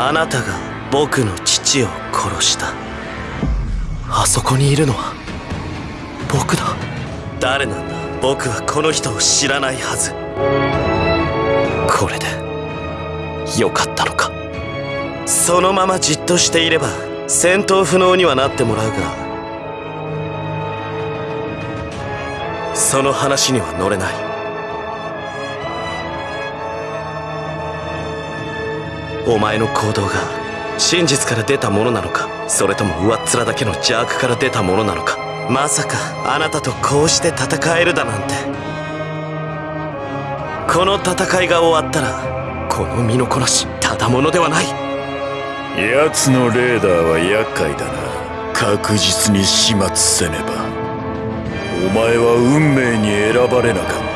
あなたが僕の父を殺した。あそこにいるのは僕だ。誰なんだ。僕はこの人を知らないはず。これでよかったのか。そのままじっとしていれば戦闘不能にはなってもらうがその話には乗れない。お前の行動が真実から出たものなのかそれとも上っ面だけの邪悪から出たものなのか。まさかあなたとこうして戦えるだなんて。この戦いが終わったらこの身のこなしただものではない。奴のレーダーは厄介だな。確実に始末せねば。お前は運命に選ばれなかった。